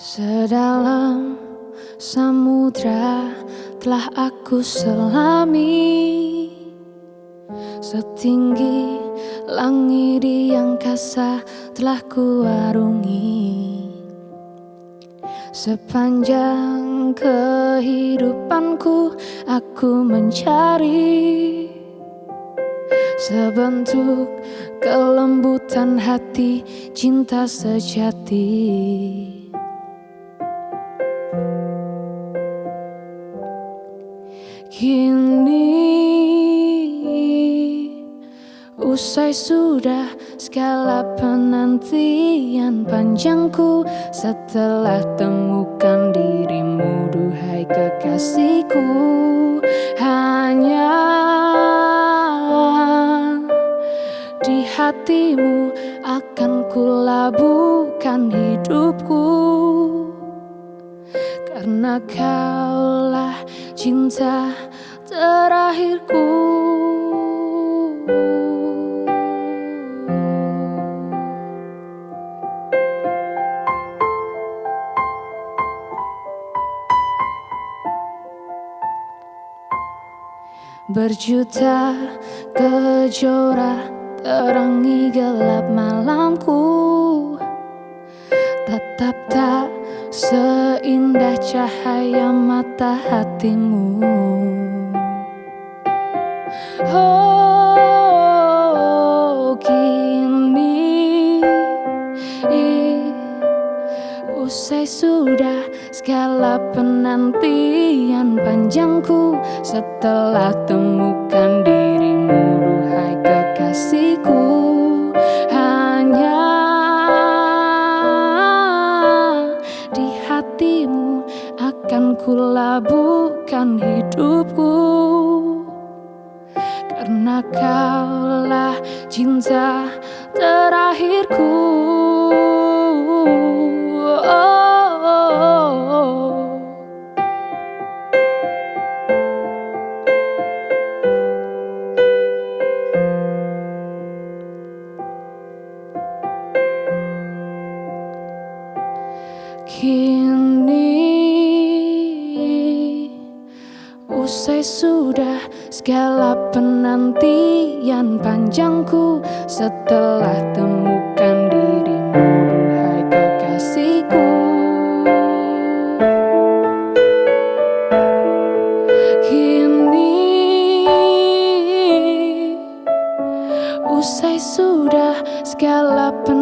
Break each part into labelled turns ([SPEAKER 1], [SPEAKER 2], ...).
[SPEAKER 1] Sedalam samudra telah aku selami. Setinggi langit di angkasa telah ku arungi Sepanjang kehidupanku aku mencari. Sebentuk kelembutan hati cinta sejati usai sudah segala penantian panjangku Setelah temukan dirimu duhai kekasihku Hanya di hatimu akan kulabuhkan hidupku. Karena kaulah cinta terakhirku Berjuta kejora terangi gelap malamku. Tetap tak Seindah cahaya mata hatimu. Oh Usai sudah segala penantian panjangku Setelah temukan dirimu duhai kekasihku akan kulabuhkan hidupku. Karena kaulah cinta terakhirku Kini Usai sudah segala penantian panjangku Setelah temukan dirimu duhai kekasihku. Kini Usai sudah segala penantian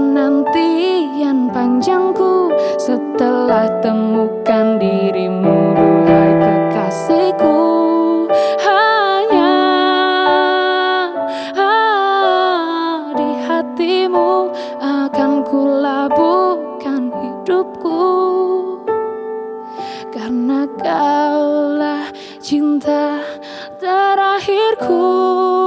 [SPEAKER 1] terakhirku.